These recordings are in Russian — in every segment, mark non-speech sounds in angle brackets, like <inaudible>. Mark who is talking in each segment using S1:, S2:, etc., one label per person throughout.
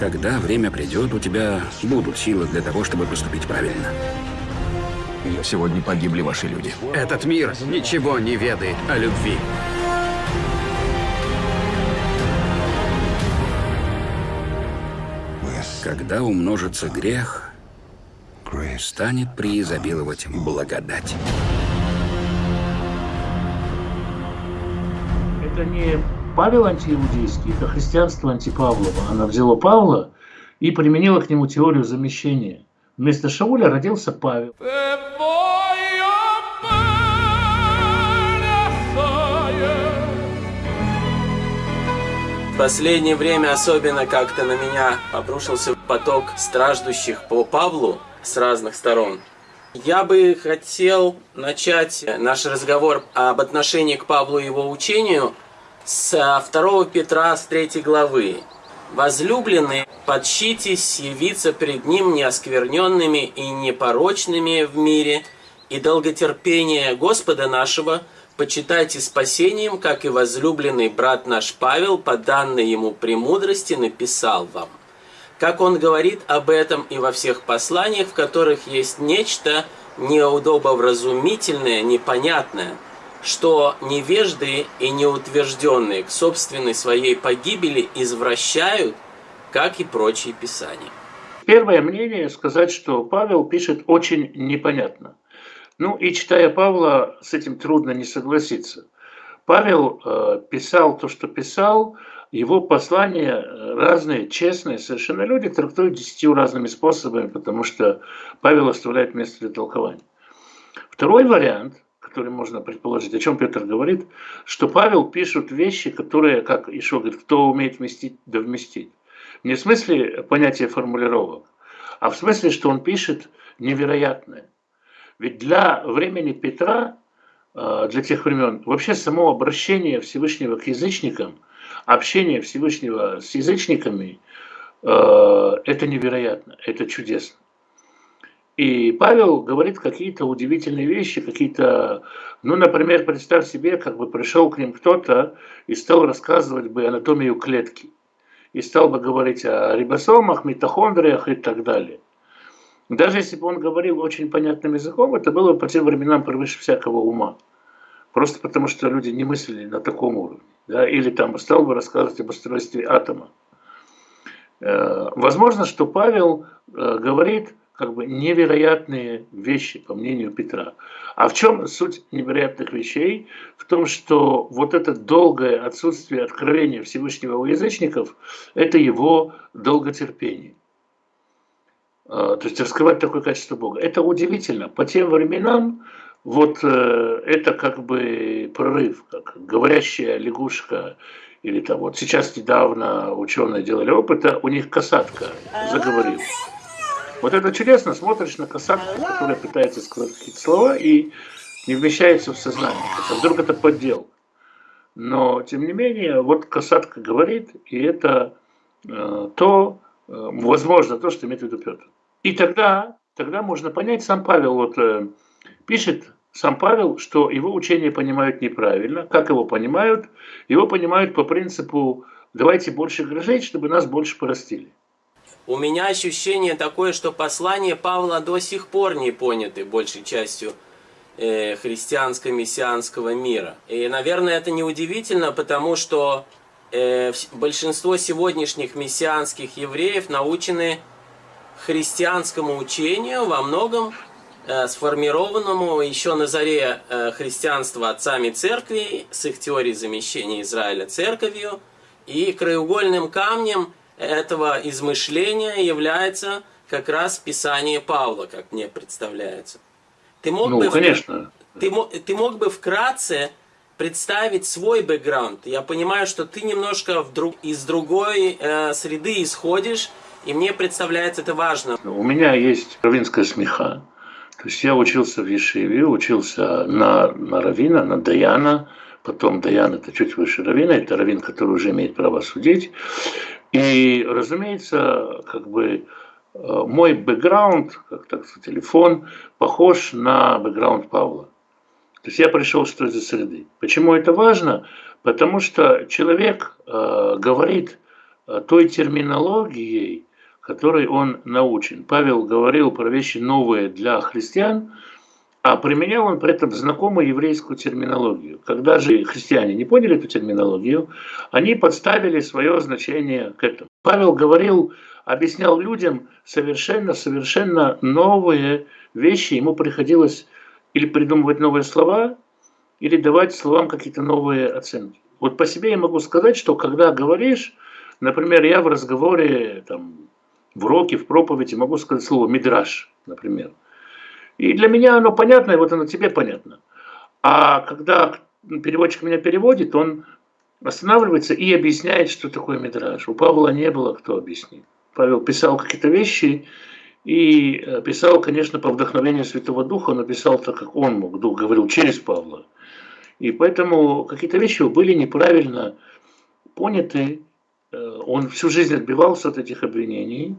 S1: Когда время придет, у тебя будут силы для того, чтобы поступить правильно.
S2: Сегодня погибли ваши люди.
S3: Этот мир ничего не ведает о любви.
S1: Когда умножится грех, станет преизобиловать благодать.
S4: Это не Павел антииудейский, это христианство антипавлово. Она взяла Павла и применила к нему теорию замещения. Вместо Шауля родился Павел.
S5: последнее время особенно как-то на меня обрушился поток страждущих по Павлу с разных сторон. Я бы хотел начать наш разговор об отношении к Павлу и его учению с 2 Петра с 3 главы. «Возлюбленные, подщитесь явиться пред Ним неоскверненными и непорочными в мире, и долготерпение Господа нашего – почитайте спасением, как и возлюбленный брат наш Павел, по данной ему премудрости, написал вам. Как он говорит об этом и во всех посланиях, в которых есть нечто неудобовразумительное, непонятное, что невежды и неутвержденные к собственной своей погибели извращают, как и прочие писания.
S4: Первое мнение сказать, что Павел пишет очень непонятно. Ну и читая Павла, с этим трудно не согласиться. Павел э, писал то, что писал, его послания разные, честные, совершенно люди трактуют десятью разными способами, потому что Павел оставляет место для толкования. Второй вариант, который можно предположить, о чем Петр говорит, что Павел пишет вещи, которые, как Ишо говорит, кто умеет вместить, да вместить. Не в смысле понятия формулировок, а в смысле, что он пишет невероятное. Ведь для времени Петра, э, для тех времен, вообще само обращение Всевышнего к язычникам, общение Всевышнего с язычниками, э, это невероятно, это чудесно. И Павел говорит какие-то удивительные вещи, какие-то, ну, например, представь себе, как бы пришел к ним кто-то и стал рассказывать бы анатомию клетки. И стал бы говорить о рибосомах, митохондриях и так далее. Даже если бы он говорил очень понятным языком, это было по тем временам превыше всякого ума. Просто потому, что люди не мыслили на таком уровне. Да? Или там стал бы рассказывать об устройстве атома. Э, возможно, что Павел э, говорит как бы невероятные вещи, по мнению Петра. А в чем суть невероятных вещей? В том, что вот это долгое отсутствие откровения Всевышнего у язычников – это его долготерпение. А, то есть раскрывать такое качество Бога. Это удивительно. По тем временам вот э, это как бы прорыв, как говорящая лягушка, или там вот сейчас недавно ученые делали опыт, у них касатка заговорила. Вот это чудесно, смотришь на касатку, которая пытается сказать какие-то слова и не вмещается в сознание. А вдруг это поддел. Но, тем не менее, вот касатка говорит, и это э, то, э, возможно, то, что имеет в виду Петр. И тогда, тогда можно понять, сам Павел вот э, пишет, сам Павел, что его учение понимают неправильно. Как его понимают? Его понимают по принципу «давайте больше грожить, чтобы нас больше порастили».
S5: У меня ощущение такое, что послание Павла до сих пор не поняты большей частью э, христианско-мессианского мира. И, наверное, это неудивительно, потому что э, большинство сегодняшних мессианских евреев научены христианскому учению, во многом э, сформированному еще на заре э, христианства отцами церкви, с их теорией замещения Израиля церковью. И краеугольным камнем этого измышления является как раз Писание Павла, как мне представляется.
S4: Ты мог ну, бы конечно.
S5: Ты, ты мог бы вкратце представить свой бэкграунд. Я понимаю, что ты немножко вдруг, из другой э, среды исходишь, и мне представляется это важно.
S4: У меня есть равинская смеха. То есть я учился в Ешиве, учился на, на Равина, на Даяна, потом Даян это чуть выше Равина, это Равин, который уже имеет право судить. И, разумеется, как бы э, мой бэкграунд, как так сказать, телефон, похож на бэкграунд Павла. То есть я пришел что из среды. Почему это важно? Потому что человек э, говорит э, той терминологией, которой он научен. Павел говорил про вещи новые для христиан, а применял он при этом знакомую еврейскую терминологию. Когда же христиане не поняли эту терминологию, они подставили свое значение к этому. Павел говорил, объяснял людям совершенно-совершенно новые вещи. Ему приходилось или придумывать новые слова, или давать словам какие-то новые оценки. Вот по себе я могу сказать, что когда говоришь, например, я в разговоре, там, в уроке, в проповеди могу сказать слово «мидраж», например. И для меня оно понятно, и вот оно тебе понятно. А когда переводчик меня переводит, он останавливается и объясняет, что такое мидраж. У Павла не было кто объяснить. Павел писал какие-то вещи, и э, писал, конечно, по вдохновению Святого Духа, но писал так, как он мог, Дух говорил через Павла. И поэтому какие-то вещи были неправильно поняты. Э, он всю жизнь отбивался от этих обвинений,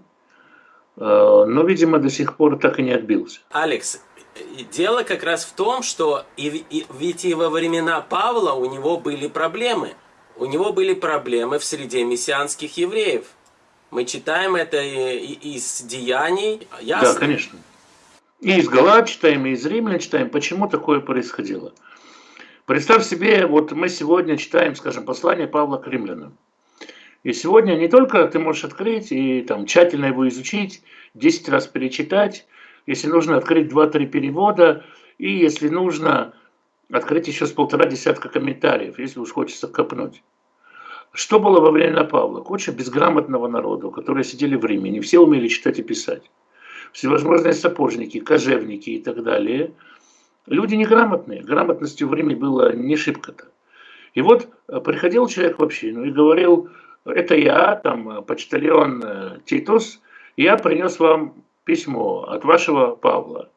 S4: но, видимо, до сих пор так и не отбился.
S5: Алекс, дело как раз в том, что и, и, ведь и во времена Павла у него были проблемы. У него были проблемы в среде мессианских евреев. Мы читаем это из Деяний.
S4: Ясно? Да, конечно. И из Галат читаем, и из Римлян читаем. Почему такое происходило? Представь себе, вот мы сегодня читаем, скажем, послание Павла к римлянам. И сегодня не только ты можешь открыть и там тщательно его изучить, 10 раз перечитать, если нужно открыть 2-3 перевода, и если нужно открыть еще с полтора десятка комментариев, если уж хочется копнуть. Что было во время Павла? Куча безграмотного народа, которые сидели в Риме, не все умели читать и писать. Всевозможные сапожники, кожевники и так далее – Люди неграмотные, грамотностью в Риме было не шибко-то. И вот э, приходил человек в общину и говорил, это я, там, э, почтальон э, Титус, я принес вам письмо от вашего Павла.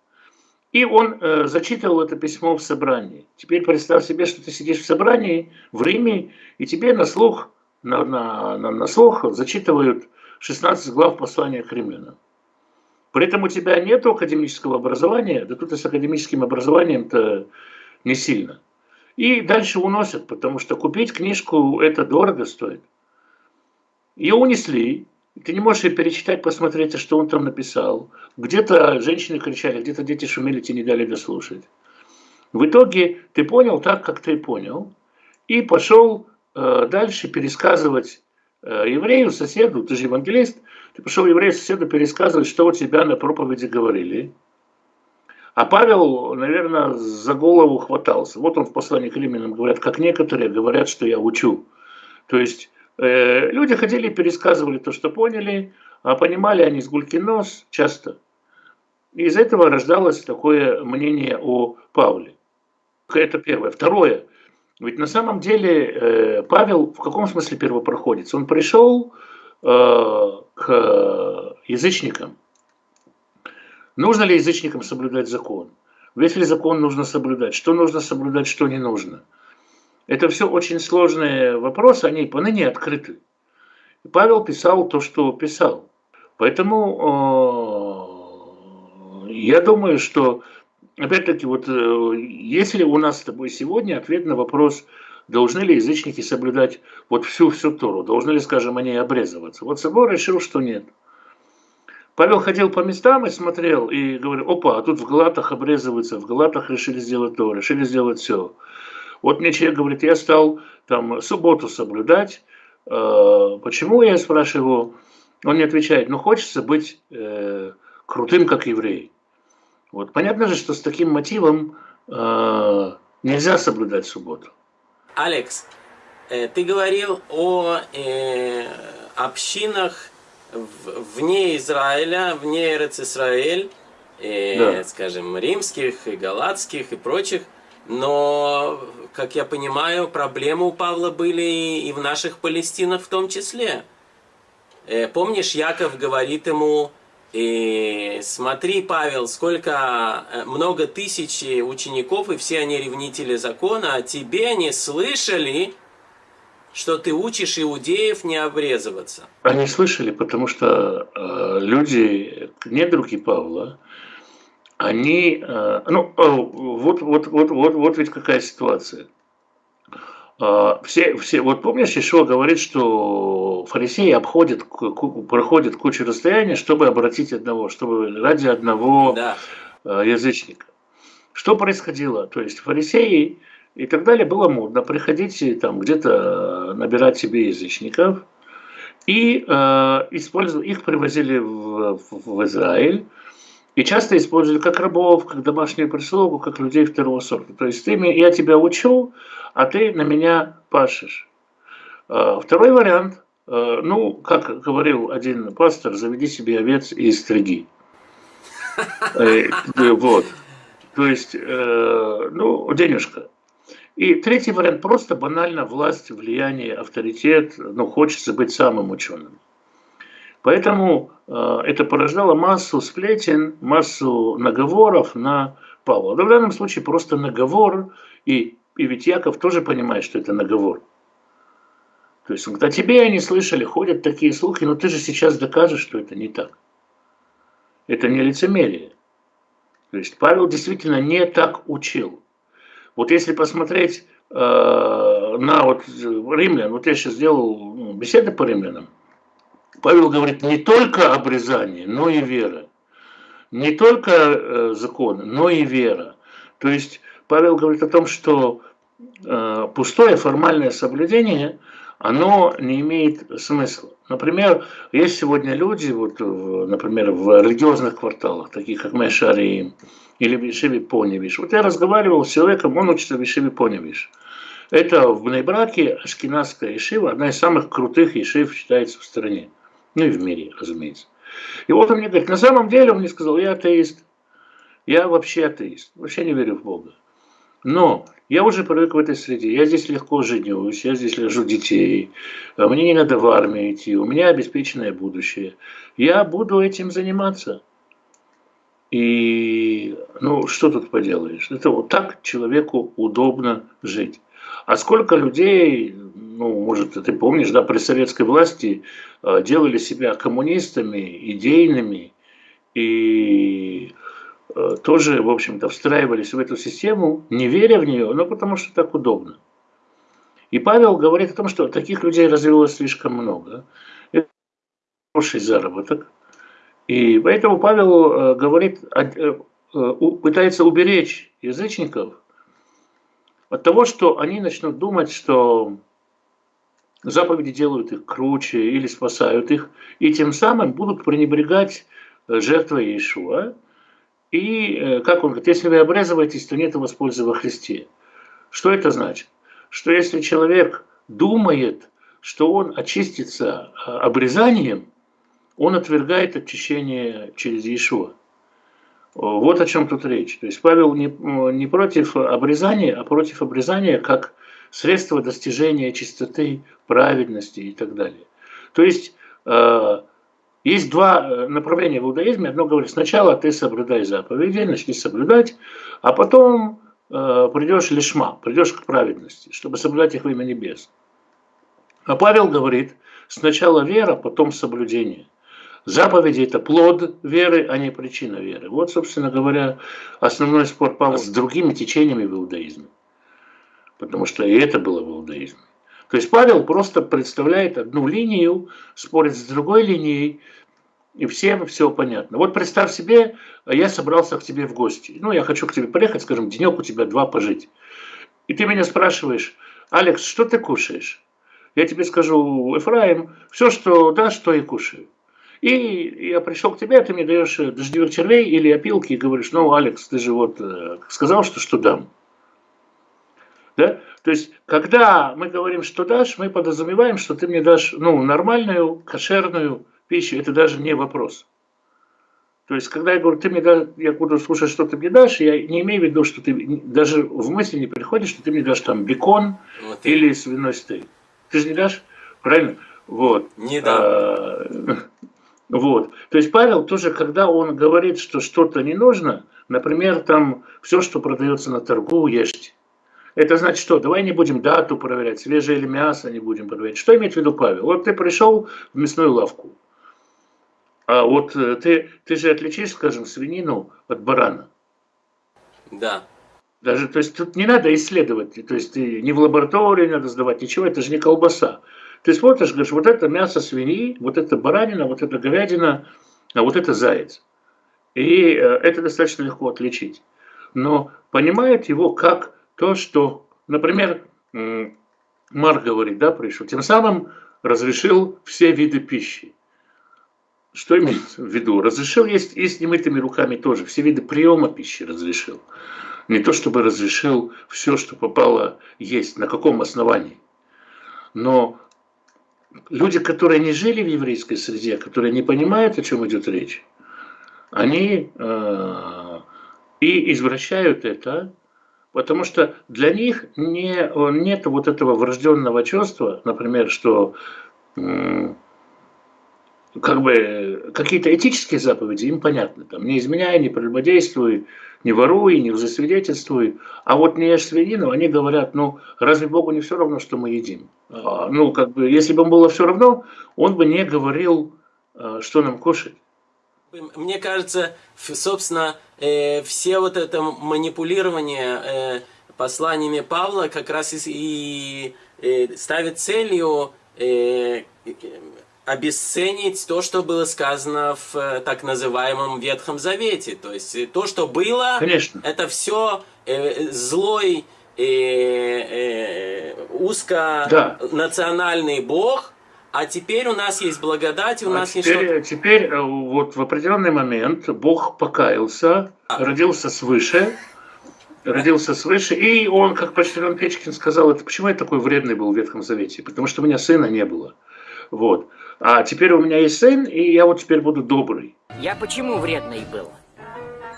S4: И он э, зачитывал это письмо в собрании. Теперь представь себе, что ты сидишь в собрании в Риме, и тебе на слух, на, на, на, на слух зачитывают 16 глав послания к римлянам. При этом у тебя нет академического образования, да тут и с академическим образованием-то не сильно. И дальше уносят, потому что купить книжку это дорого стоит. Ее унесли, ты не можешь ее перечитать, посмотреть, что он там написал. Где-то женщины кричали, где-то дети шумели, тебе не дали дослушать. В итоге ты понял так, как ты понял, и пошел э, дальше пересказывать э, еврею, соседу, ты же евангелист, ты пошел еврею соседу пересказывать, что у тебя на проповеди говорили. А Павел, наверное, за голову хватался. Вот он в послании к римлянам говорят, как некоторые говорят, что я учу. То есть люди ходили и пересказывали то, что поняли, а понимали они с гульки нос часто. Из этого рождалось такое мнение о Павле. Это первое. Второе. Ведь на самом деле э, Павел в каком смысле первопроходец? Он пришел Э, к язычникам. Нужно ли язычникам соблюдать закон? Весь ли закон нужно соблюдать? Что нужно соблюдать, что не нужно? Это все очень сложные вопросы, они поныне открыты. И Павел писал то, что писал. Поэтому э, я думаю, что, опять-таки, вот э, если у нас с тобой сегодня ответ на вопрос – Должны ли язычники соблюдать вот всю-всю Тору? Должны ли, скажем, они обрезываться? Вот собор решил, что нет. Павел ходил по местам и смотрел, и говорил, опа, а тут в Галатах обрезываются, в Галатах решили сделать то, решили сделать все. Вот мне человек говорит, я стал там субботу соблюдать. Э, почему, я спрашиваю он не отвечает, ну хочется быть э, крутым, как еврей. Вот понятно же, что с таким мотивом э, нельзя соблюдать субботу.
S5: Алекс, э, ты говорил о э, общинах вне Израиля, вне Эрец Израиль, э, да. скажем, римских и галатских и прочих. Но, как я понимаю, проблемы у Павла были и в наших Палестинах в том числе. Э, помнишь, Яков говорит ему, и смотри, Павел, сколько э, много тысяч учеников, и все они ревнители закона, а тебе не слышали, что ты учишь иудеев не обрезываться.
S4: Они слышали, потому что э, люди, недруги Павла, они, э, ну, э, вот, вот, вот, вот, вот ведь какая ситуация. А, все, все, вот помнишь, Ишуа говорит, что фарисеи обходят, проходят кучу расстояния, чтобы обратить одного, чтобы ради одного да. Язычника. Что происходило? То есть фарисеи и так далее было модно приходить там где-то набирать себе язычников, и э, использовали, их привозили в, в, в Израиль, и часто использовали как рабов, как домашнюю прислугу, как людей второго сорта. То есть ты, я тебя учу, а ты на меня пашешь. Э, второй вариант, э, ну, как говорил один пастор, заведи себе овец и стриги. Э, вот. То есть, ну, денежка. И третий вариант просто банально власть, влияние, авторитет, ну, хочется быть самым ученым. Поэтому э, это порождало массу сплетен, массу наговоров на Павла. в данном случае просто наговор, и, и ведь Яков тоже понимает, что это наговор. То есть, когда тебе они слышали, ходят такие слухи, но ты же сейчас докажешь, что это не так. Это не лицемерие. То есть Павел действительно не так учил. Вот если посмотреть э, на вот римлян, вот я сейчас сделал ну, беседы по римлянам, Павел говорит не только обрезание, но и вера. Не только э, закон, но и вера. То есть Павел говорит о том, что э, пустое формальное соблюдение, оно не имеет смысла. Например, есть сегодня люди, вот, например, в религиозных кварталах, таких как Мешарим, или в Ешиве Поневиш. Вот я разговаривал с человеком, он учится в Ешиве Поневиш. Это в Бнейбраке Ашкенадская Ешива, одна из самых крутых Ешив считается в стране. Ну и в мире, разумеется. И вот он мне говорит, на самом деле, он мне сказал, я атеист. Я вообще атеист, вообще не верю в Бога. Но я уже привык в этой среде. Я здесь легко женюсь, я здесь ложу детей. Мне не надо в армию идти, у меня обеспеченное будущее. Я буду этим заниматься. И ну что тут поделаешь? Это вот так человеку удобно жить. А сколько людей, ну, может, ты помнишь, да, при советской власти э, делали себя коммунистами, идейными и э, тоже, в общем-то, встраивались в эту систему, не веря в нее, но потому что так удобно. И Павел говорит о том, что таких людей развилось слишком много. Это хороший заработок. И поэтому Павел э, говорит, пытается уберечь язычников от того, что они начнут думать, что заповеди делают их круче или спасают их, и тем самым будут пренебрегать э, жертвой Иешуа. И, как он говорит, если вы обрезываетесь, то нет воспользования во Христе. Что это значит? Что если человек думает, что он очистится обрезанием, он отвергает очищение через Иешуа. Вот о чем тут речь. То есть Павел не, не против обрезания, а против обрезания как средство достижения чистоты, праведности и так далее. То есть э, есть два э, направления в иудаизме. Одно говорит, сначала ты соблюдай заповеди, начни соблюдать, а потом э, придешь лишма, придешь к праведности, чтобы соблюдать их во имя небес. А Павел говорит, сначала вера, потом соблюдение. Заповеди – это плод веры, а не причина веры. Вот, собственно говоря, основной спор Павла с другими течениями в иудаизме. Потому что и это было в иудаизме. То есть Павел просто представляет одну линию, спорит с другой линией, и всем все понятно. Вот представь себе, я собрался к тебе в гости. Ну, я хочу к тебе приехать, скажем, денек у тебя два пожить. И ты меня спрашиваешь, Алекс, что ты кушаешь? Я тебе скажу, Эфраим, все, что дашь, то и кушаю. И я пришел к тебе, ты мне даешь э, дождевых червей или опилки и говоришь, ну, Алекс, ты же вот э, сказал, что что дам. Да? То есть, когда мы говорим, что дашь, мы подразумеваем, что ты мне дашь ну, нормальную, кошерную пищу. Это даже не вопрос. То есть, когда я говорю, ты мне дашь, я буду слушать, что ты мне дашь, я не имею в виду, что ты даже в мысли не приходит, что ты мне дашь там бекон вот или свиной стейк. Ты же не дашь? Правильно? Вот.
S5: Не дам. А, <laughs>
S4: вот. То есть Павел тоже, когда он говорит, что что-то не нужно, например, там все, что продается на торгу, ешьте. Это значит что? Давай не будем дату проверять, свежее или мясо не будем проверять. Что имеет в виду Павел? Вот ты пришел в мясную лавку, а вот э, ты, ты же отличишь, скажем, свинину от барана.
S5: Да.
S4: Даже, то есть тут не надо исследовать, то есть не в лаборатории надо сдавать, ничего, это же не колбаса. Ты смотришь, говоришь, вот это мясо свиньи, вот это баранина, вот это говядина, а вот это заяц. И э, это достаточно легко отличить. Но понимает его как то, что, например, Марк говорит, да, пришел, тем самым разрешил все виды пищи. Что имеется в виду? Разрешил есть и с немытыми руками тоже. Все виды приема пищи разрешил. Не то чтобы разрешил все, что попало есть. На каком основании? Но люди, которые не жили в еврейской среде, которые не понимают, о чем идет речь, они э, и извращают это, потому что для них не, нет вот этого врожденного чувства, например, что э, как бы какие-то этические заповеди им понятны. Там, не изменяй, не прелюбодействуй, не воруй, не лжесвидетельствуй. А вот не ешь свинину, они говорят, ну, разве Богу не все равно, что мы едим? А, ну, как бы, если бы ему было все равно, он бы не говорил, а, что нам кушать.
S5: Мне кажется, собственно, э, все вот это манипулирование э, посланиями Павла как раз и, э, ставит целью обесценить то, что было сказано в э, так называемом Ветхом Завете. То есть э, то, что было,
S4: Конечно.
S5: это все э, злой, э, э, узконациональный да. Бог, а теперь у нас есть благодать, у а нас
S4: теперь, есть Теперь э, вот в определенный момент Бог покаялся, а. родился свыше, родился свыше, и он, как почтальон Печкин сказал, это почему я такой вредный был в Ветхом Завете? Потому что у меня сына не было. Вот. А теперь у меня есть сын, и я вот теперь буду добрый.
S6: Я почему вредный был?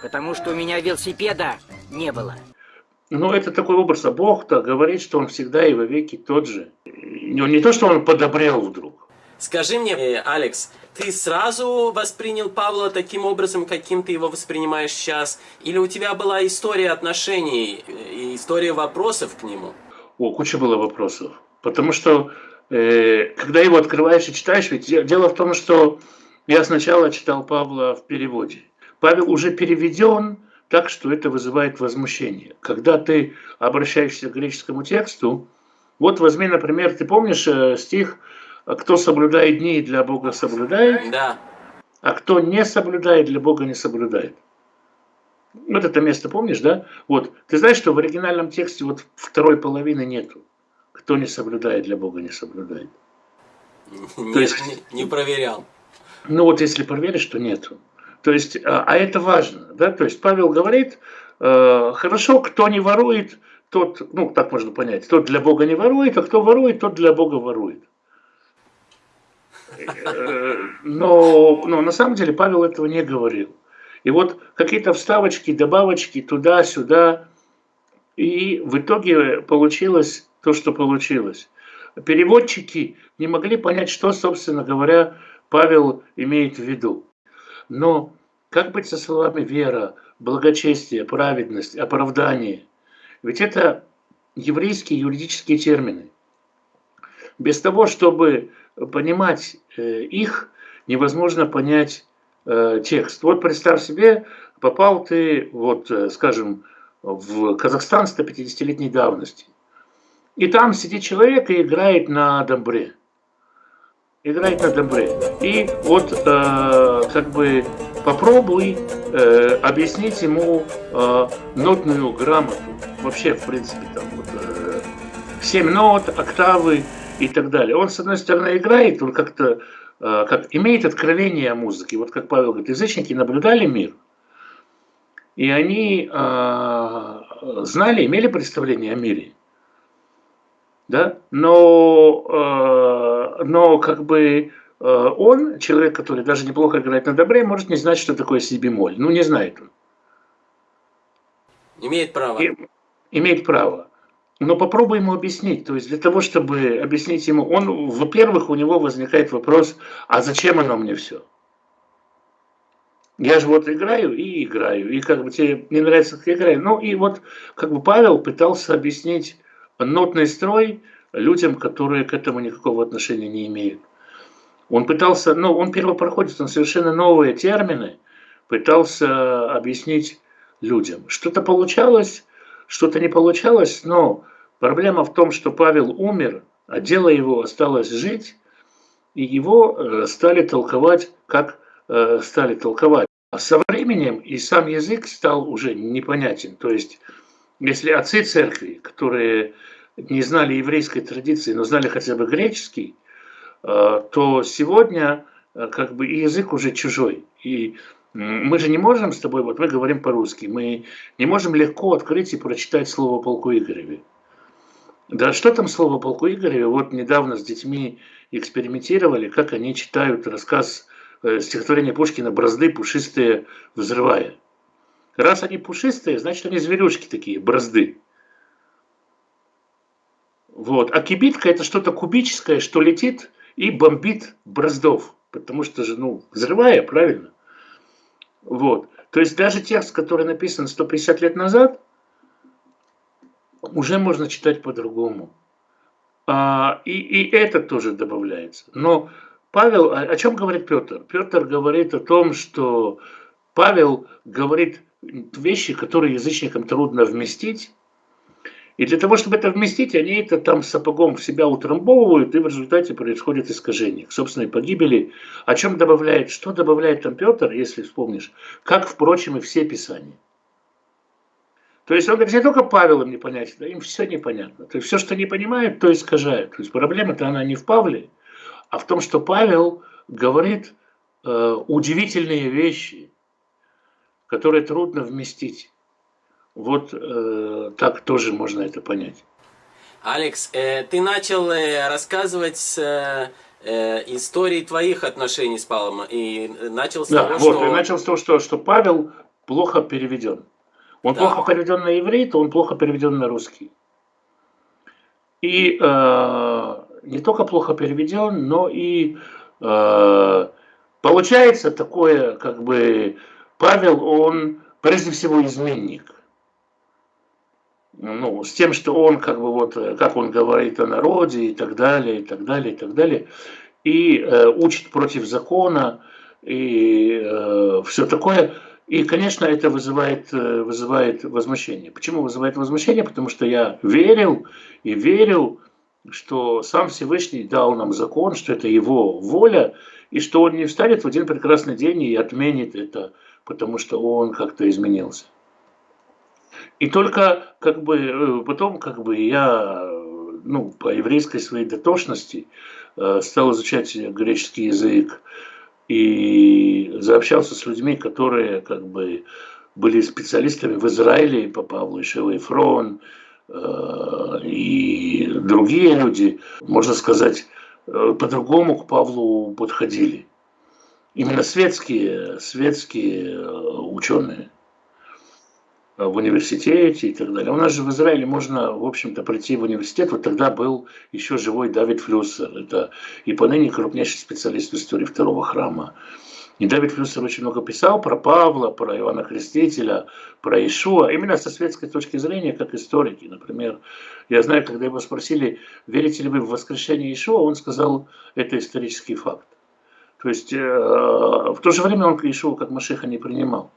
S6: Потому что у меня велосипеда не было.
S4: Ну, это такой образ, а Бог-то говорит, что Он всегда и во веки тот же. Не, не то, что Он подобрел вдруг.
S5: Скажи мне, э, Алекс, ты сразу воспринял Павла таким образом, каким ты его воспринимаешь сейчас? Или у тебя была история отношений, э, история вопросов к нему?
S4: О, куча было вопросов. Потому что когда его открываешь и читаешь, ведь дело в том, что я сначала читал Павла в переводе. Павел уже переведен так, что это вызывает возмущение. Когда ты обращаешься к греческому тексту, вот возьми, например, ты помнишь э, стих «Кто соблюдает дни, для Бога соблюдает,
S5: да.
S4: а кто не соблюдает, для Бога не соблюдает». Вот это место помнишь, да? Вот, ты знаешь, что в оригинальном тексте вот второй половины нету кто не соблюдает, для Бога не соблюдает. <laughs>
S5: Не, То есть, не, не проверял.
S4: Ну вот если проверишь, то нету. То есть, а, а это важно, да? То есть Павел говорит, э, хорошо, кто не ворует, тот, ну так можно понять, тот для Бога не ворует, а кто ворует, тот для Бога ворует. Э, но, но на самом деле Павел этого не говорил. И вот какие-то вставочки, добавочки туда-сюда, и в итоге получилось то, что получилось. Переводчики не могли понять, что, собственно говоря, Павел имеет в виду. Но как быть со словами вера, благочестие, праведность, оправдание? Ведь это еврейские юридические термины. Без того, чтобы понимать э, их, невозможно понять э, текст. Вот представь себе, попал ты, вот, э, скажем, в Казахстан 150-летней давности. И там сидит человек и играет на домбре. Играет на домбре. И вот э, как бы попробуй э, объяснить ему э, нотную грамоту. Вообще, в принципе, там вот э, 7 нот, октавы и так далее. Он, с одной стороны, играет, он как-то э, как, имеет откровение о музыке. Вот как Павел говорит, язычники наблюдали мир. И они э, знали, имели представление о мире да, но, э, но как бы э, он, человек, который даже неплохо играет на добре, может не знать, что такое си бемоль. Ну, не знает он.
S5: Имеет право. И,
S4: имеет право. Но попробуй ему объяснить. То есть для того, чтобы объяснить ему, он, во-первых, у него возникает вопрос, а зачем оно мне все? Я же вот играю и играю, и как бы тебе не нравится, как я играю. Ну и вот как бы Павел пытался объяснить нотный строй людям, которые к этому никакого отношения не имеют. Он пытался, ну, он первопроходец, он совершенно новые термины пытался объяснить людям. Что-то получалось, что-то не получалось, но проблема в том, что Павел умер, а дело его осталось жить, и его э, стали толковать, как э, стали толковать. А со временем и сам язык стал уже непонятен. То есть, если отцы церкви, которые не знали еврейской традиции, но знали хотя бы греческий, э, то сегодня как бы язык уже чужой. И мы же не можем с тобой, вот мы говорим по-русски, мы не можем легко открыть и прочитать слово полку Игореве. Да что там слово полку Игореве? Вот недавно с детьми экспериментировали, как они читают рассказ э, стихотворения Пушкина «Бразды пушистые взрывая». Раз они пушистые, значит они зверюшки такие, бразды. Вот. А кибитка это что-то кубическое, что летит и бомбит браздов. Потому что же, ну, взрывая, правильно? Вот. То есть даже текст, который написан 150 лет назад, уже можно читать по-другому. А, и, и это тоже добавляется. Но Павел, о, о чем говорит Петр? Петр говорит о том, что Павел говорит вещи, которые язычникам трудно вместить, и для того, чтобы это вместить, они это там сапогом в себя утрамбовывают, и в результате происходит искажение к собственной погибели. О чем добавляет, что добавляет там Петр, если вспомнишь, как, впрочем, и все Писания. То есть он говорит, не только Павел им непонятен, да им все непонятно. То есть все, что не понимают, то искажают. То есть проблема-то она не в Павле, а в том, что Павел говорит э, удивительные вещи, которые трудно вместить. Вот э, так тоже можно это понять.
S5: Алекс, э, ты начал э, рассказывать с э, э, истории твоих отношений с Павлом. И начал с
S4: да,
S5: того,
S4: вот,
S5: что...
S4: и начал с того, что, что Павел плохо переведен. Он да. плохо переведен на иврит, он плохо переведен на русский. И э, не только плохо переведен, но и э, получается такое, как бы, Павел, он прежде всего изменник ну, с тем, что он, как бы вот, э, как он говорит о народе и так далее, и так далее, и так далее, и э, учит против закона, и э, все такое. И, конечно, это вызывает, э, вызывает возмущение. Почему вызывает возмущение? Потому что я верил и верил, что сам Всевышний дал нам закон, что это его воля, и что он не встанет в один прекрасный день и отменит это, потому что он как-то изменился. И только как бы э, потом как бы я ну, по еврейской своей дотошности э, стал изучать греческий язык и заобщался с людьми, которые как бы были специалистами в Израиле по Павлу Ишева Фрон э, и другие люди, можно сказать, по-другому к Павлу подходили. Именно светские, светские ученые в университете и так далее. У нас же в Израиле можно, в общем-то, прийти в университет. Вот тогда был еще живой Давид Флюссер. Это и поныне крупнейший специалист в истории второго храма. И Давид Флюссер очень много писал про Павла, про Иоанна Крестителя, про Ишуа, именно со светской точки зрения, как историки. Например, я знаю, когда его спросили, верите ли вы в воскрешение Ишуа, он сказал, это исторический факт. То есть э, в то же время он Ишуа как Машиха не принимал.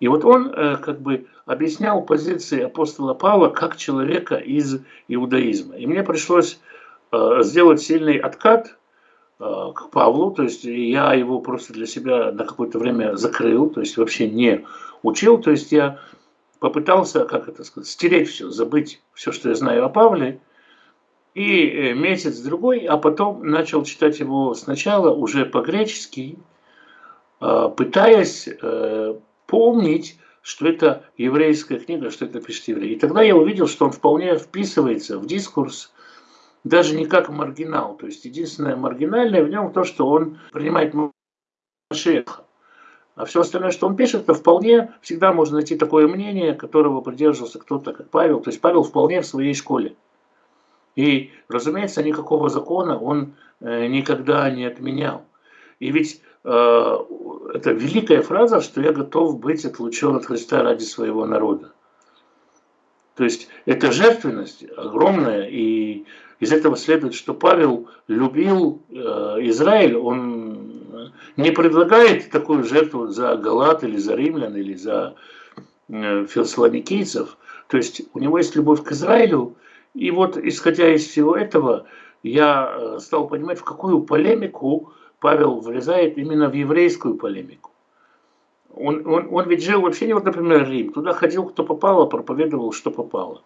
S4: И вот он э, как бы объяснял позиции апостола Павла как человека из иудаизма. И мне пришлось э, сделать сильный откат э, к Павлу, то есть я его просто для себя на какое-то время закрыл, то есть вообще не учил, то есть я попытался, как это сказать, стереть все, забыть все, что я знаю о Павле, и месяц-другой, а потом начал читать его сначала уже по-гречески, пытаясь помнить, что это еврейская книга, что это пишет еврей. И тогда я увидел, что он вполне вписывается в дискурс, даже не как маргинал. То есть единственное маргинальное в нем то, что он принимает Машеха. А все остальное, что он пишет, это вполне всегда можно найти такое мнение, которого придерживался кто-то, как Павел. То есть Павел вполне в своей школе. И, разумеется, никакого закона он э, никогда не отменял. И ведь э, это великая фраза, что я готов быть отлучен от Христа ради своего народа. То есть это жертвенность огромная, и из этого следует, что Павел любил э, Израиль, он не предлагает такую жертву за Галат или за римлян или за э, фессалоникийцев, То есть у него есть любовь к Израилю, и вот исходя из всего этого, я э, стал понимать, в какую полемику Павел влезает именно в еврейскую полемику. Он, он, он ведь жил вообще не вот, например, Рим. Туда ходил, кто попало, проповедовал, что попало.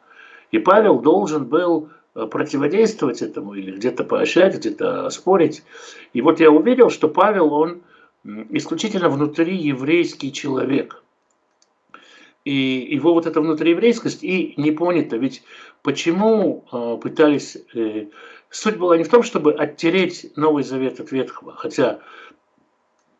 S4: И Павел должен был э, противодействовать этому или где-то поощрять, где-то спорить. И вот я увидел, что Павел, он исключительно внутри еврейский человек. И его вот эта внутриеврейскость и не понято. Ведь почему э, пытались... Э, суть была не в том, чтобы оттереть Новый Завет от Ветхого. Хотя,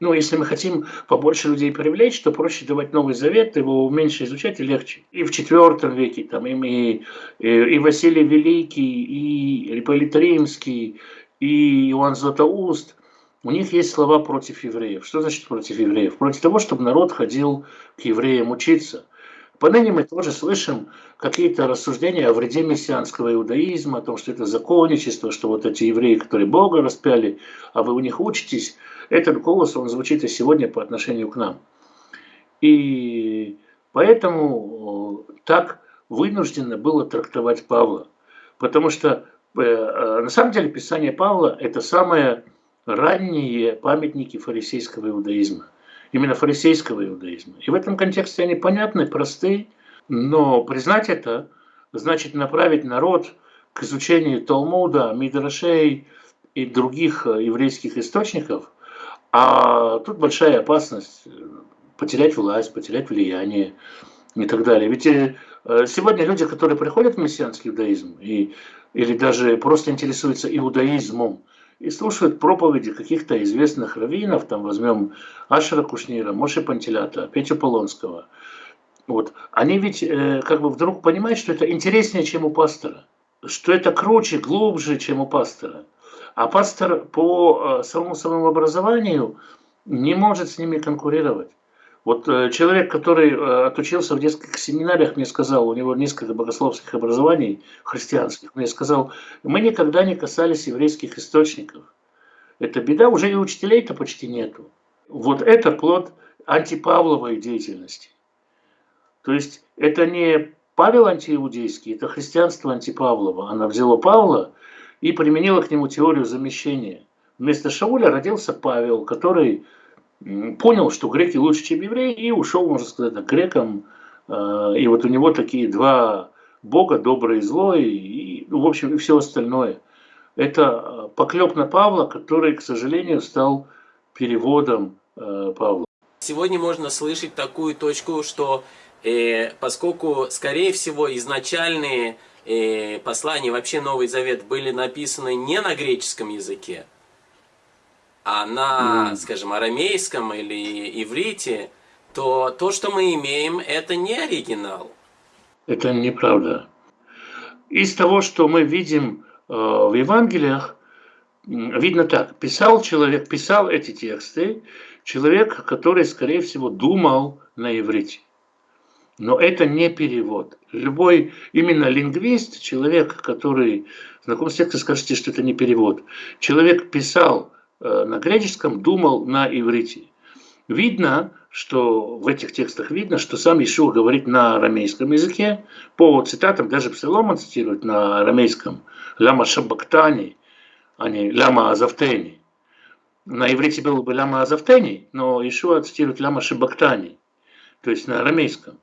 S4: ну, если мы хотим побольше людей привлечь, то проще давать Новый Завет, его меньше изучать и легче. И в IV веке там и, и, и Василий Великий, и Ипполит Римский, и Иоанн Златоуст – у них есть слова против евреев. Что значит против евреев? Против того, чтобы народ ходил к евреям учиться. Поныне мы тоже слышим какие-то рассуждения о вреде мессианского иудаизма, о том, что это законничество, что вот эти евреи, которые Бога распяли, а вы у них учитесь. Этот голос, он звучит и сегодня по отношению к нам. И поэтому э, так вынуждено было трактовать Павла. Потому что э, э, на самом деле Писание Павла – это самое ранние памятники фарисейского иудаизма именно фарисейского иудаизма. И в этом контексте они понятны, просты, но признать это значит направить народ к изучению Талмуда, Мидрашей и других э, еврейских источников, а тут большая опасность э, потерять власть, потерять влияние и так далее. Ведь э, сегодня люди, которые приходят в мессианский иудаизм и, или даже просто интересуются иудаизмом, и слушают проповеди каких-то известных раввинов, там возьмем Ашера Кушнира, Моше Пантелята, Петю Полонского. Вот. Они ведь э, как бы вдруг понимают, что это интереснее, чем у пастора, что это круче, глубже, чем у пастора. А пастор по э, самому самообразованию не может с ними конкурировать. Вот э, человек, который э, отучился в нескольких семинариях, мне сказал, у него несколько богословских образований христианских, мне сказал, мы никогда не касались еврейских источников. Это беда, уже и учителей-то почти нету. Вот это плод антипавловой деятельности. То есть это не Павел антииудейский, это христианство антипавлово. Она взяла Павла и применила к нему теорию замещения. Вместо Шауля родился Павел, который понял, что греки лучше, чем евреи, и ушел, можно сказать, к грекам. А, и вот у него такие два бога, добрый и злой, и, ну, в общем, и все остальное. Это а, поклеп на Павла, который, к сожалению, стал переводом а, Павла.
S5: Сегодня можно слышать такую точку, что э, поскольку, скорее всего, изначальные э, послания, вообще Новый Завет были написаны не на греческом языке, а на, mm. скажем, арамейском или иврите, то то, что мы имеем, это не оригинал.
S4: Это неправда. Из того, что мы видим э, в Евангелиях, видно так. Писал человек, писал эти тексты, человек, который, скорее всего, думал на иврите. Но это не перевод. Любой именно лингвист, человек, который знаком с текстом, скажете, что это не перевод. Человек писал на греческом, думал на иврите. Видно, что в этих текстах видно, что сам Ишуа говорит на арамейском языке. По цитатам даже Псалом цитирует на арамейском. Ляма шабактани, а не ляма азавтени. На иврите было бы ляма азавтени, но Ишуа цитирует ляма шабактани, то есть на арамейском.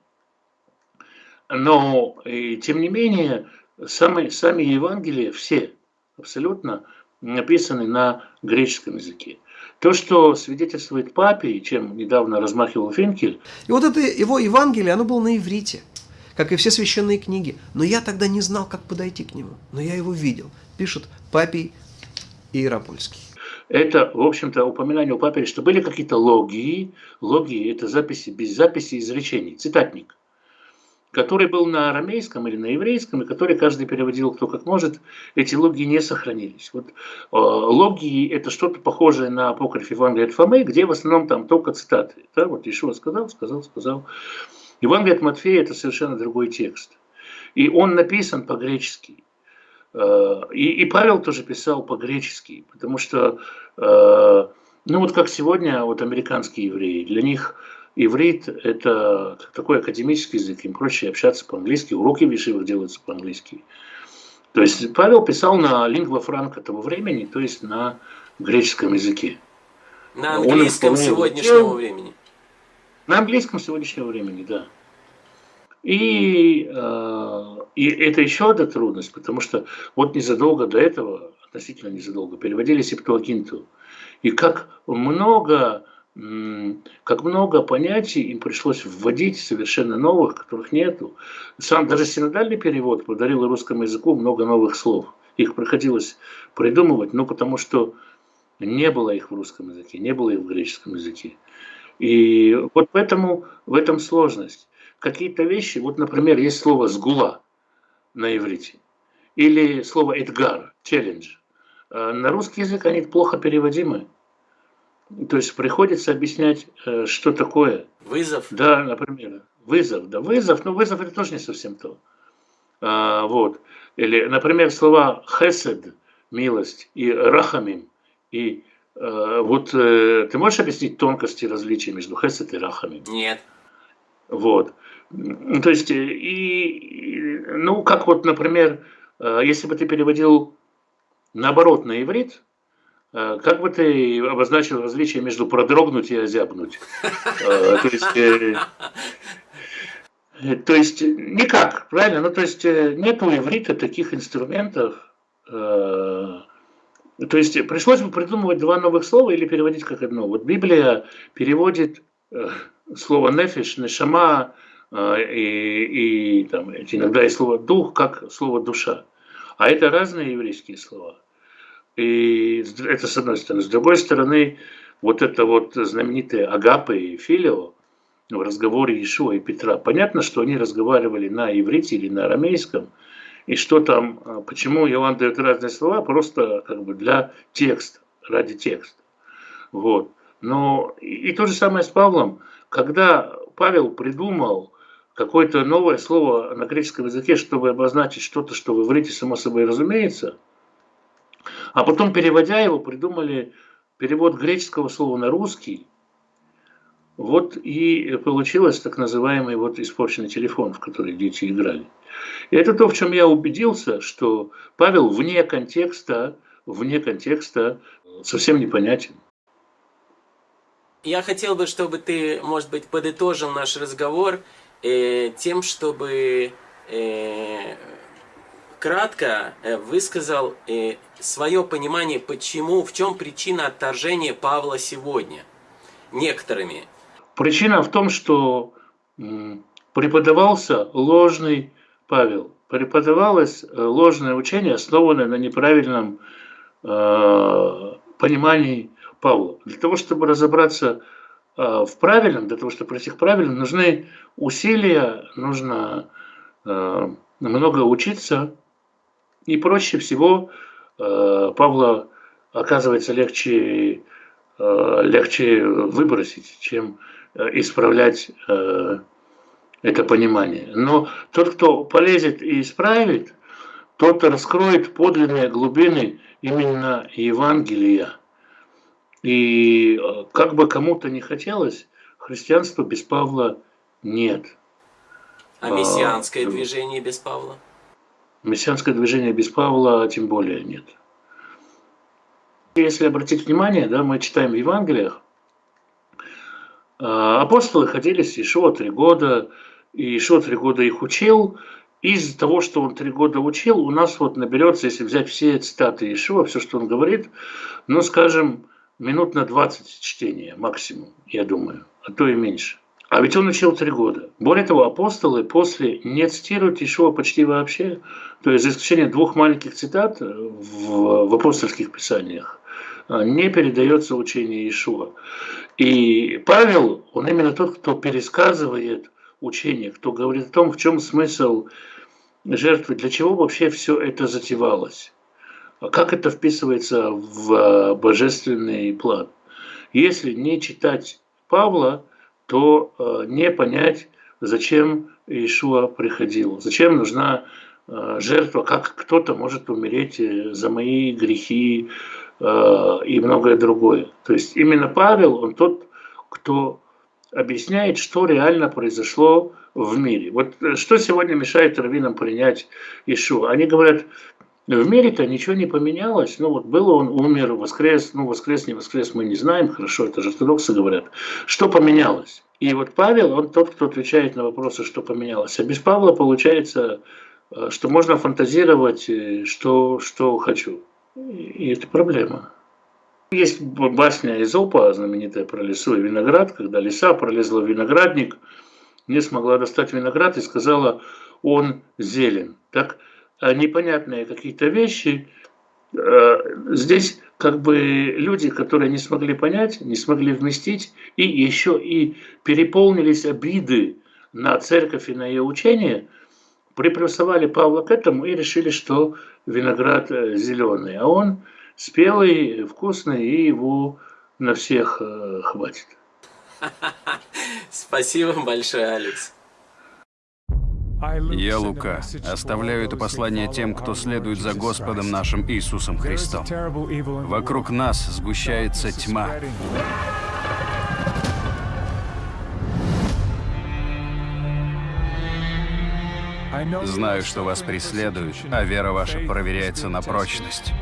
S4: Но, и, тем не менее, сами, сами Евангелия, все абсолютно, написаны на греческом языке. То, что свидетельствует папе, чем недавно размахивал Финкель.
S7: И вот это его Евангелие, оно было на иврите, как и все священные книги. Но я тогда не знал, как подойти к нему. Но я его видел. Пишет папий Иеропольский.
S4: Это, в общем-то, упоминание у папери, что были какие-то логии. Логии – это записи без записи изречений, цитатник который был на арамейском или на еврейском, и который каждый переводил кто как может, эти логии не сохранились. Вот, э, логии – это что-то похожее на апокриф Евангелия от Фомы, где в основном там только цитаты. Да? Вот Ишуа сказал, сказал, сказал. Евангелие от Матфея – это совершенно другой текст. И он написан по-гречески. Э, и, и Павел тоже писал по-гречески, потому что, э, ну вот как сегодня вот американские евреи, для них иврит – это такой академический язык, им проще общаться по-английски, уроки в Ешивах делаются по-английски. То есть Павел писал на лингва франка того времени, то есть на греческом языке.
S5: На английском сегодняшнего времени.
S4: На английском сегодняшнего времени, да. И, э, и это еще одна трудность, потому что вот незадолго до этого, относительно незадолго, переводили Септуагинту. И как много, как много понятий им пришлось вводить совершенно новых, которых нету. Сам даже синодальный перевод подарил русскому языку много новых слов. Их приходилось придумывать, ну потому что не было их в русском языке, не было их в греческом языке. И вот поэтому в этом сложность. Какие-то вещи, вот, например, есть слово «сгула» на иврите, или слово «эдгар», «челлендж». А на русский язык они плохо переводимы. То есть приходится объяснять, э, что такое.
S5: Вызов?
S4: Да, например. Вызов, да, вызов, но вызов это тоже не совсем то. А, вот. Или, например, слова хесед, милость, и рахамим, и Э, вот э, ты можешь объяснить тонкости различия между хесед и рахами?
S5: Нет.
S4: Вот. То есть, э, и, ну, как вот, например, если бы ты переводил наоборот на иврит, как бы ты обозначил различие между продрогнуть и озябнуть? То есть, то есть никак, правильно? Ну, то есть нет у иврита таких инструментов, то есть пришлось бы придумывать два новых слова или переводить как одно. Вот Библия переводит э, слово нефиш, нешама э, и, и там, иногда и слово дух как слово душа. А это разные еврейские слова. И это с одной стороны. С другой стороны, вот это вот знаменитые агапы и филио в разговоре Иешуа и Петра. Понятно, что они разговаривали на иврите или на арамейском – и что там, а, почему Иоанн дает разные слова, просто как бы для текста, ради текста. Вот. Но и, и то же самое с Павлом, когда Павел придумал какое-то новое слово на греческом языке, чтобы обозначить что-то, что в иврите само собой разумеется, а потом, переводя его, придумали перевод греческого слова на русский, вот и получилось так называемый вот испорченный телефон, в который дети играли. И это то, в чем я убедился, что Павел вне контекста, вне контекста совсем непонятен.
S5: Я хотел бы, чтобы ты, может быть, подытожил наш разговор э, тем, чтобы э, кратко э, высказал э, свое понимание, почему, в чем причина отторжения Павла сегодня некоторыми.
S4: Причина в том, что преподавался ложный Павел, преподавалось э, ложное учение, основанное на неправильном э, понимании Павла. Для того, чтобы разобраться в правильном, для того, чтобы пройти к правильным, нужны усилия, нужно э, много учиться. И проще всего э, Павла оказывается легче, э, легче выбросить, чем э, исправлять э, это понимание. Но тот, кто полезет и исправит, тот раскроет подлинные глубины именно Евангелия. И э, как бы кому-то не хотелось, христианства без Павла нет.
S5: А мессианское а, движение без Павла?
S4: Мессианское движение без Павла тем более нет. Если обратить внимание, да, мы читаем в Евангелиях, а, апостолы ходили с Ишуа три года, и Ишуа три года их учил. Из того, что он три года учил, у нас вот наберется, если взять все цитаты Ишуа, все, что он говорит, ну, скажем, минут на 20 чтения максимум, я думаю, а то и меньше. А ведь он учил три года. Более того, апостолы после не цитируют Ишуа почти вообще, то есть за исключением двух маленьких цитат в, в апостольских писаниях, а, не передается учение Ишуа. И Павел, он именно тот, кто пересказывает учение, кто говорит о том, в чем смысл жертвы, для чего вообще все это затевалось, как это вписывается в а, божественный план. Если не читать Павла, то а, не понять, зачем Иешуа приходил, зачем нужна а, жертва, как кто-то может умереть э, за мои грехи и многое другое. То есть именно Павел, он тот, кто объясняет, что реально произошло в мире. Вот э, что сегодня мешает раввинам принять Ишу? Они говорят, в мире-то ничего не поменялось. Ну вот был он, умер, воскрес, ну воскрес, не воскрес, мы не знаем, хорошо, это же ортодоксы говорят. Что поменялось? И вот Павел, он тот, кто отвечает на вопросы, что поменялось. А без Павла получается, э, что можно фантазировать, э, что, что хочу. И это проблема. Есть басня Изопа, знаменитая про лесу и виноград, когда лиса пролезла в виноградник, не смогла достать виноград и сказала, он зелен. Так непонятные какие-то вещи. Э, здесь как бы люди, которые не смогли понять, не смогли вместить, и еще и переполнились обиды на церковь и на ее учение, приплюсовали Павла к этому и решили, что виноград э, зеленый, а он спелый, вкусный, и его на всех хватит. <laughs>
S5: Спасибо большое, Алекс.
S8: Я Лука. Оставляю это послание тем, кто следует за Господом нашим Иисусом Христом. Вокруг нас сгущается тьма. Знаю, что вас преследуют, а вера ваша проверяется на прочность.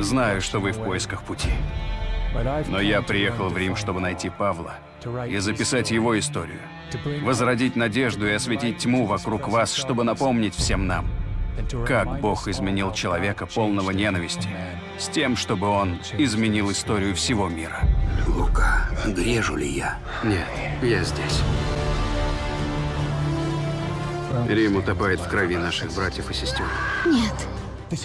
S8: Знаю, что вы в поисках пути. Но я приехал в Рим, чтобы найти Павла и записать его историю возродить надежду и осветить тьму вокруг вас, чтобы напомнить всем нам, как Бог изменил человека, полного ненависти, с тем, чтобы он изменил историю всего мира.
S1: Лука, грежу ли я?
S3: Нет, я здесь. Рим утопает в крови наших братьев и сестер.
S9: Нет.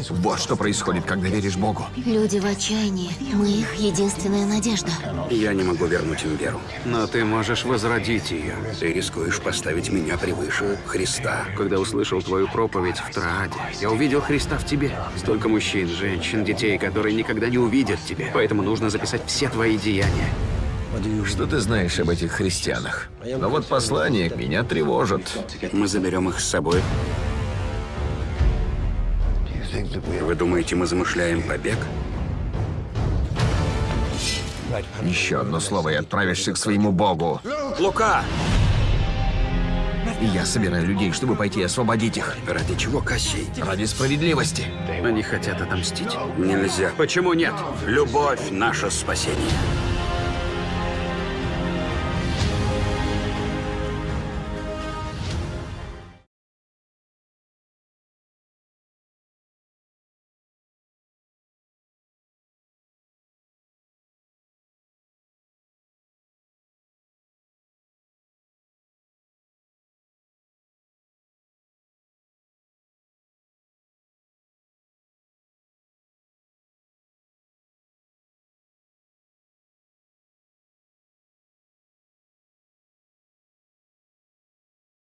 S2: Вот что происходит, когда веришь Богу.
S9: Люди в отчаянии. Мы их единственная надежда.
S1: Я не могу вернуть им веру.
S3: Но ты можешь возродить ее.
S1: Ты рискуешь поставить меня превыше Христа.
S3: Когда услышал твою проповедь в Трааде, я увидел Христа в тебе. Столько мужчин, женщин, детей, которые никогда не увидят тебя. Поэтому нужно записать все твои деяния.
S2: Что ты знаешь об этих христианах? Но вот послание меня тревожит.
S1: Мы заберем их с собой. Вы думаете, мы замышляем побег?
S2: Еще одно слово и отправишься к своему богу.
S1: Лука!
S2: И я собираю людей, чтобы пойти освободить их.
S1: Ради чего, Кощей?
S2: Ради справедливости.
S3: Они хотят отомстить.
S1: Нельзя.
S3: Почему нет?
S1: Любовь – наше спасение.